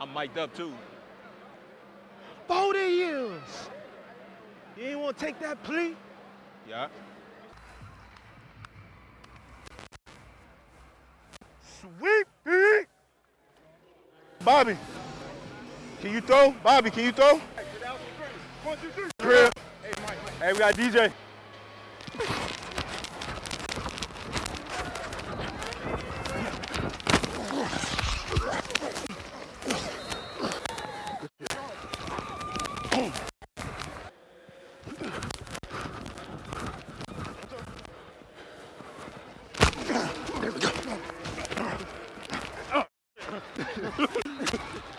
I'm mic'd up too. 40 years. You ain't want to take that plea? Yeah. Sweet beat. Bobby, can you throw? Bobby, can you throw? Crib. Hey, we got DJ.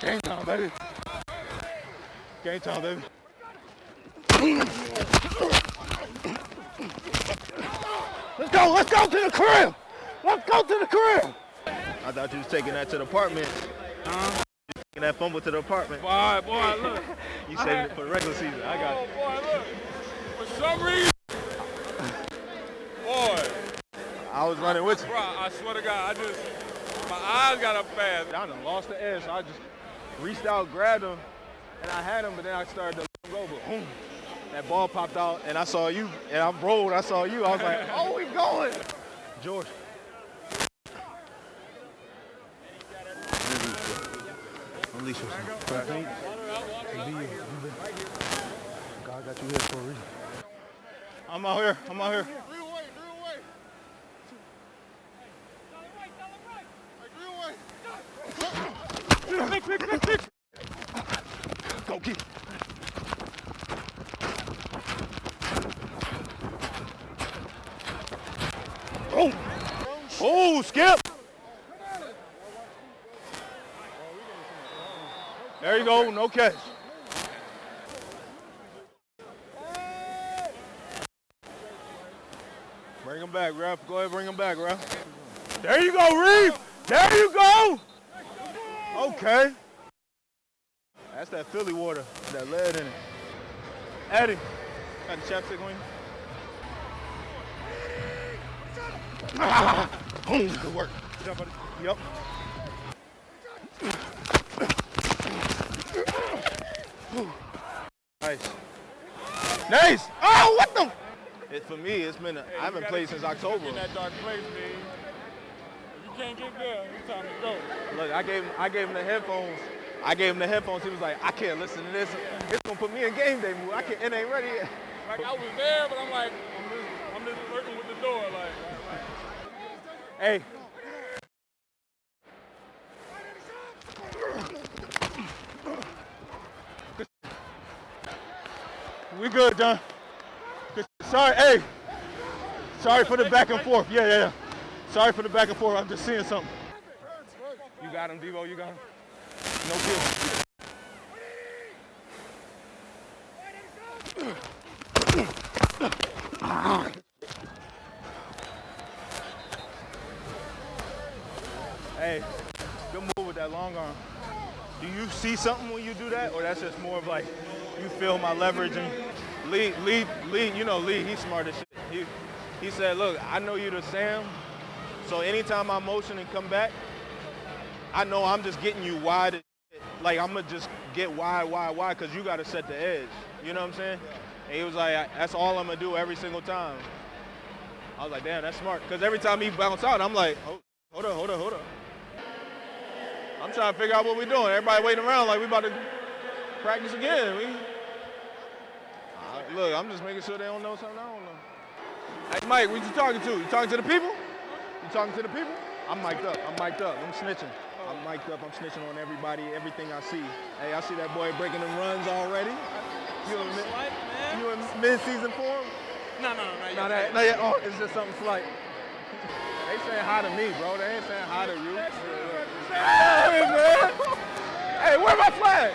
Game time, baby. Game time, baby. Let's go, let's go to the crib. Let's go to the crib. I thought you was taking that to the apartment. Huh? Taking that fumble to the apartment. Boy, boy, look. You saved it for the regular season. I got Oh, it. boy, look. For some reason. Boy, I was running with you. bro, I swear to God, I just, my eyes got up fast. I done lost the edge, so I just reached out, grabbed him, and I had him, but then I started to let him go, but boom. That ball popped out, and I saw you, and I rolled, I saw you. I was like, oh, we going. George. Unleash yourself. God got you here for a reason. I'm out here, I'm out here. Go get. Oh, oh, Skip. There you go, no catch. Bring him back, ref. Go ahead, bring him back, ref. There you go, Reeve. There you go. Okay. That's that Philly water, that lead in it. Eddie, got the chapstick on you? Boom, good work. Good job, buddy. Yep. Nice. Nice. Oh, what the? It, for me, it's been. I haven't played since October. In that dark place, man. If you can't get there, it's time to go. Look, I gave him, I gave him the headphones. I gave him the headphones. He was like, I can't listen to this. It's gonna put me in game day mood. I can't. It ain't ready yet. Like I was there, but I'm like, I'm just, I'm just lurking with the door, like. Hey. We good, John. Sorry, hey. Sorry for the back and forth. Yeah, yeah, yeah. Sorry for the back and forth. I'm just seeing something. You got him, Devo. You got him. No kill. Hey, good move with that long arm. Do you see something when you do that, or that's just more of like you feel my leverage and Lee, Lee, Lee, you know Lee, he's smart as shit. He, he said, look, I know you're the Sam, so anytime I motion and come back, I know I'm just getting you wide. Like I'm gonna just get wide, wide, wide, cause you gotta set the edge. You know what I'm saying? And he was like, that's all I'm gonna do every single time. I was like, damn, that's smart. Cause every time he bounce out, I'm like, hold, hold up, hold up, hold up. I'm trying to figure out what we're doing. Everybody waiting around like we about to practice again. We, look, I'm just making sure they don't know something I don't know. Hey, Mike, what you talking to? You talking to the people? I'm talking to the people. I'm mic'd up. I'm mic'd up. I'm snitching. I'm mic'd up. I'm snitching on everybody, everything I see. Hey, I see that boy breaking them runs already. You in, mid, slight, man. you in mid-season form? No, no, no. No, that, no, oh, it's just something slight. They saying hi to me, bro. They ain't saying hi to you. Hey, man. Hey, where my flag?